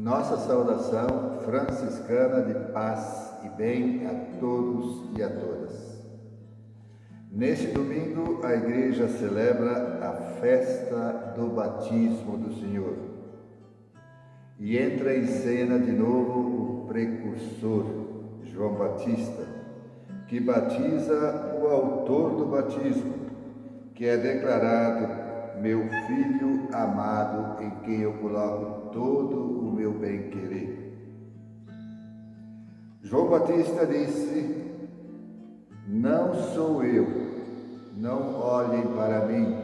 Nossa saudação franciscana de paz e bem a todos e a todas. Neste domingo, a Igreja celebra a festa do batismo do Senhor e entra em cena de novo o precursor, João Batista, que batiza o autor do batismo, que é declarado meu filho amado, em quem eu coloco todo o meu bem-querer. João Batista disse: Não sou eu, não olhem para mim,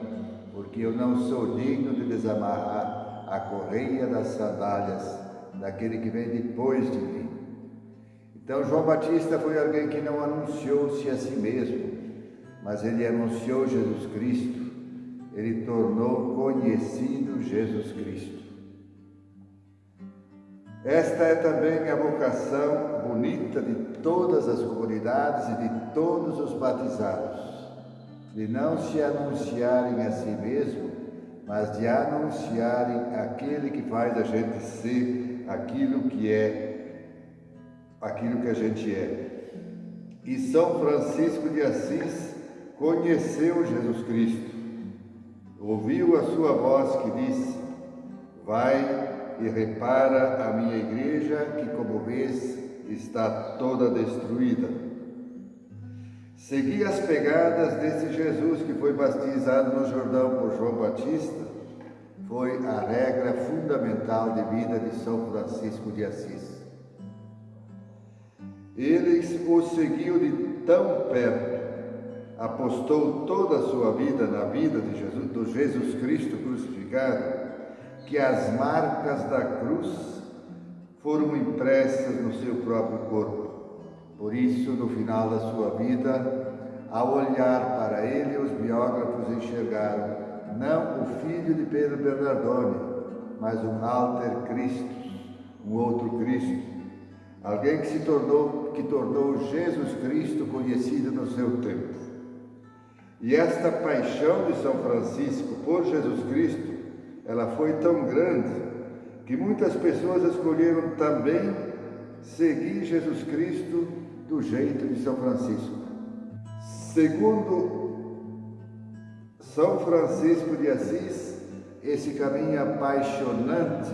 porque eu não sou digno de desamarrar a correia das sandálias daquele que vem depois de mim. Então, João Batista foi alguém que não anunciou-se a si mesmo, mas ele anunciou Jesus Cristo ele tornou conhecido Jesus Cristo. Esta é também a vocação bonita de todas as comunidades e de todos os batizados, de não se anunciarem a si mesmo, mas de anunciarem aquele que faz a gente ser aquilo que é, aquilo que a gente é. E São Francisco de Assis conheceu Jesus Cristo ouviu a sua voz que disse: Vai e repara a minha igreja, que, como vês, está toda destruída. Segui as pegadas desse Jesus que foi batizado no Jordão por João Batista, foi a regra fundamental de vida de São Francisco de Assis. Ele o seguiu de tão perto apostou toda a sua vida na vida de Jesus, do Jesus Cristo crucificado, que as marcas da cruz foram impressas no seu próprio corpo. Por isso, no final da sua vida, ao olhar para ele, os biógrafos enxergaram não o filho de Pedro Bernardone, mas um alter Cristo, um outro Cristo, alguém que se tornou, que tornou Jesus Cristo conhecido no seu tempo. E esta paixão de São Francisco por Jesus Cristo, ela foi tão grande que muitas pessoas escolheram também seguir Jesus Cristo do jeito de São Francisco. Segundo São Francisco de Assis, esse caminho apaixonante,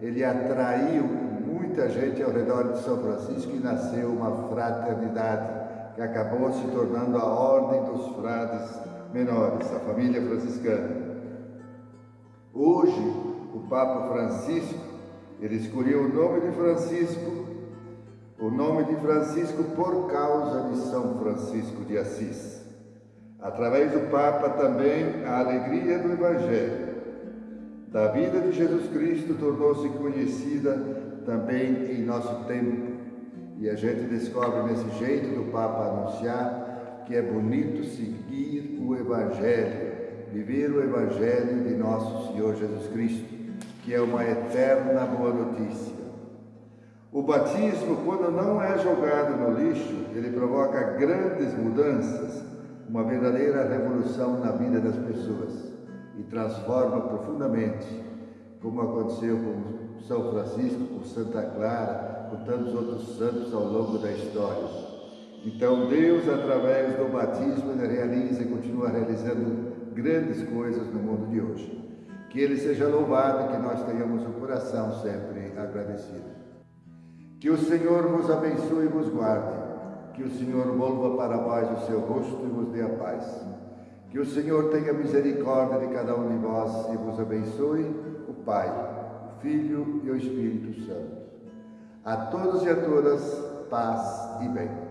ele atraiu muita gente ao redor de São Francisco e nasceu uma fraternidade que acabou se tornando a Ordem dos Frades Menores, a família franciscana. Hoje, o Papa Francisco, ele escolheu o nome de Francisco, o nome de Francisco por causa de São Francisco de Assis. Através do Papa também a alegria do Evangelho, da vida de Jesus Cristo tornou-se conhecida também em nosso tempo e a gente descobre nesse jeito do Papa anunciar que é bonito seguir o Evangelho, viver o Evangelho de nosso Senhor Jesus Cristo, que é uma eterna boa notícia. O batismo, quando não é jogado no lixo, ele provoca grandes mudanças, uma verdadeira revolução na vida das pessoas e transforma profundamente, como aconteceu com São Francisco, com Santa Clara, com tantos outros santos ao longo da história. Então Deus, através do batismo, realiza e continua realizando grandes coisas no mundo de hoje. Que Ele seja louvado e que nós tenhamos o coração sempre agradecido. Que o Senhor vos abençoe e vos guarde. Que o Senhor volva para vós o seu rosto e vos dê a paz. Que o Senhor tenha misericórdia de cada um de vós e vos abençoe, o Pai, Filho e o Espírito Santo. A todos e a todas, paz e bem.